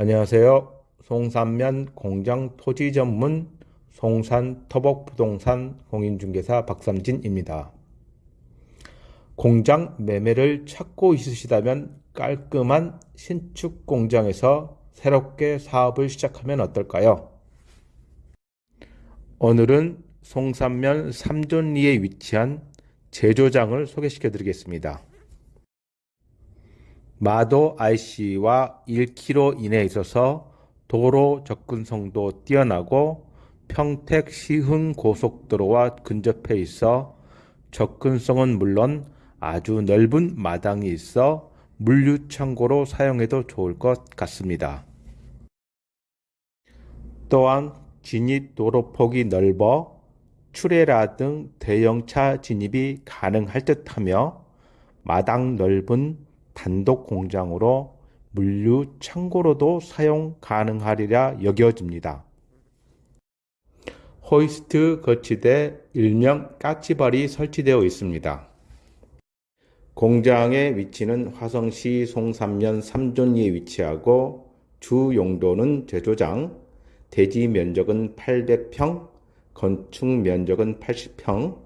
안녕하세요. 송산면 공장 토지 전문 송산 터벅부동산 공인중개사 박삼진입니다. 공장 매매를 찾고 있으시다면 깔끔한 신축 공장에서 새롭게 사업을 시작하면 어떨까요? 오늘은 송산면 삼존리에 위치한 제조장을 소개시켜 드리겠습니다. 마도 IC와 1km 이내에 있어서 도로 접근성도 뛰어나고 평택 시흥 고속도로와 근접해 있어 접근성은 물론 아주 넓은 마당이 있어 물류창고로 사용해도 좋을 것 같습니다. 또한 진입 도로 폭이 넓어 출애라 등 대형차 진입이 가능할 듯하며 마당 넓은 단독 공장으로 물류 창고로도 사용 가능하리라 여겨집니다. 호이스트 거치대 일명 까치발이 설치되어 있습니다. 공장의 위치는 화성시 송삼면 삼존리에 위치하고 주 용도는 제조장, 대지 면적은 800평, 건축 면적은 80평,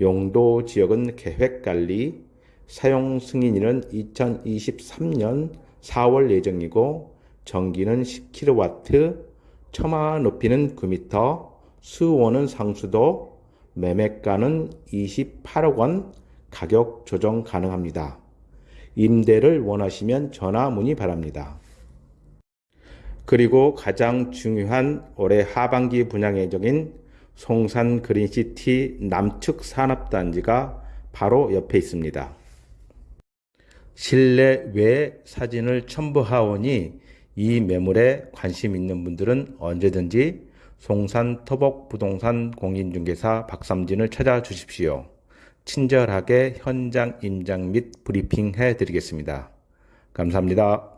용도 지역은 계획관리, 사용 승인일은 2023년 4월 예정이고 전기는 10kW, 처마 높이는 9m, 수원은 상수도, 매매가는 28억 원, 가격 조정 가능합니다. 임대를 원하시면 전화 문의 바랍니다. 그리고 가장 중요한 올해 하반기 분양 예정인 송산 그린시티 남측 산업단지가 바로 옆에 있습니다. 실내 외 사진을 첨부하오니 이 매물에 관심 있는 분들은 언제든지 송산 터벅 부동산 공인중개사 박삼진을 찾아주십시오. 친절하게 현장 임장 및 브리핑 해 드리겠습니다. 감사합니다.